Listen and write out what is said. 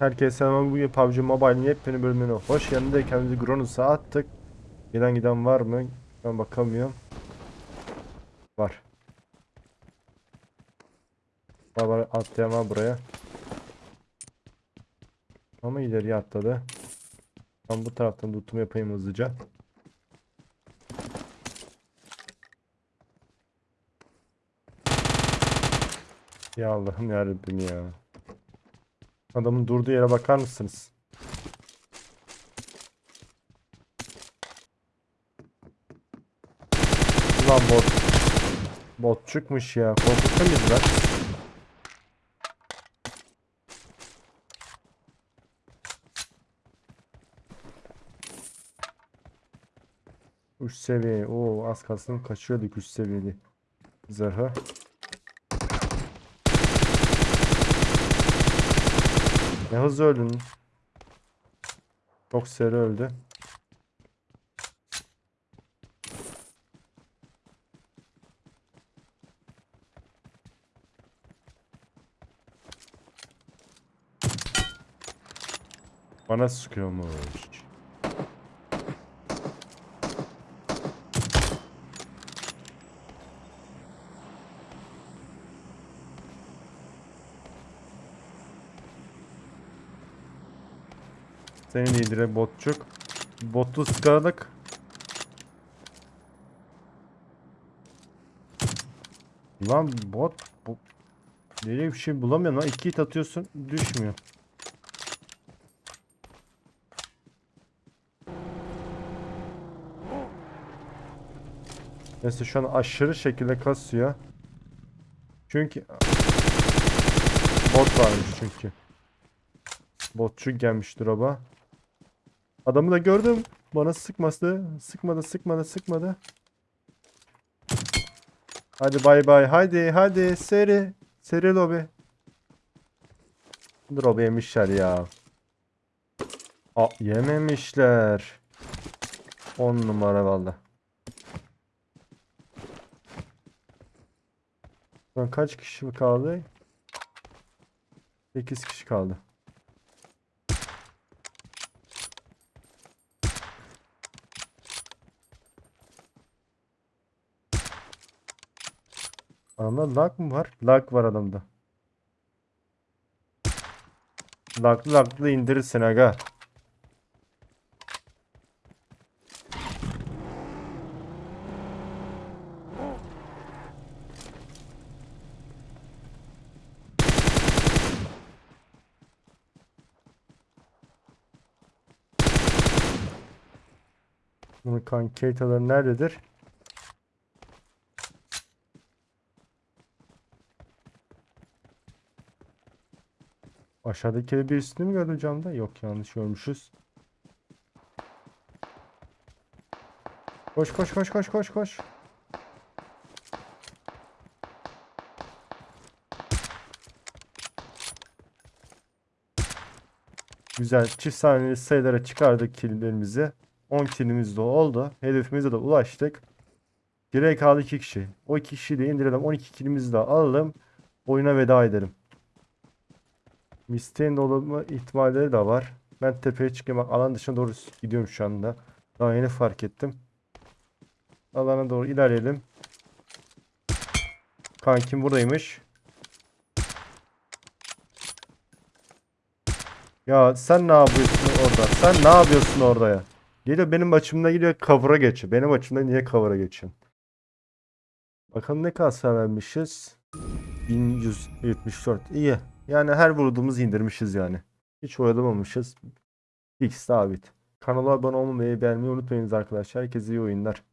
Herkese selam. Bugün PUBG Mobile'in yepyeni bölümüne hoş geldiniz. Kendimizi Gronus'a attık. Gelen giden var mı? Ben bakamıyorum. Var. Var atlayan var buraya. Ama ileriye atladı. Ben bu taraftan tutumu yapayım hızlıca. Ya Allah'ım yarabbim ya. Adamın durduğu yere bakar mısınız? Ulan bot. Bot çıkmış ya. Korkuttun bizi lan. Üç seviye. Oo az kalsın kaçıyorduk üç seviyeli. Zırhı. Ne hızlı öldün. Çok seri öldü. Bana sıkıyormuş. Seni de indire botçuk. Botu sıkaladık. Lan bot bu Nereye bir şey bulamıyorum lan. İki hit atıyorsun düşmüyor. Neyse şu an aşırı şekilde kasıyor. Çünkü bot varmış çünkü. Botçu gelmiş drop'a. Adamı da gördüm. Bana sıkması. Sıkmadı, sıkmadı, sıkmadı. Hadi bay bay. Hadi, hadi. Seri. Seri lobi. Drop yemişler ya. Aa, yememişler. 10 numara valla. Kaç kişi kaldı? 8 kişi kaldı. Adamda lag mı var? Lag var adamda. Laglı laglı indirirsin aga. Bunun kanketaları nerededir? Aşağıdaki bir üstünü mü gördüm camda? Yok yanlış görmüşüz. Koş koş koş koş koş koş. Güzel çift saniyeli sayılara çıkardık killlerimizi. 10 killimiz de oldu. Hedefimize de ulaştık. Geriye kaldı 2 kişi. O 2 kişiyi de indirelim. 12 killimizi de alalım. Oyuna veda edelim. Misteğin de olma ihtimalleri de var. Ben tepeye çıkayım. Bak alan dışına doğru gidiyorum şu anda. Daha yeni fark ettim. Alana doğru ilerleyelim. Kankim buradaymış. Ya sen ne yapıyorsun orada? Sen ne yapıyorsun orada ya? Geliyor benim açımda gidiyor cover'a geçiyor. Benim açımda niye cover'a geçiyorsun? Bakalım ne kadar vermişiz. 1174. İyi. Yani her vurduğumuz indirmişiz yani. Hiç oyalamamışız. X sabit. Kanala abone olmayı, beğenmeyi unutmayınız arkadaşlar. Herkese iyi oyunlar.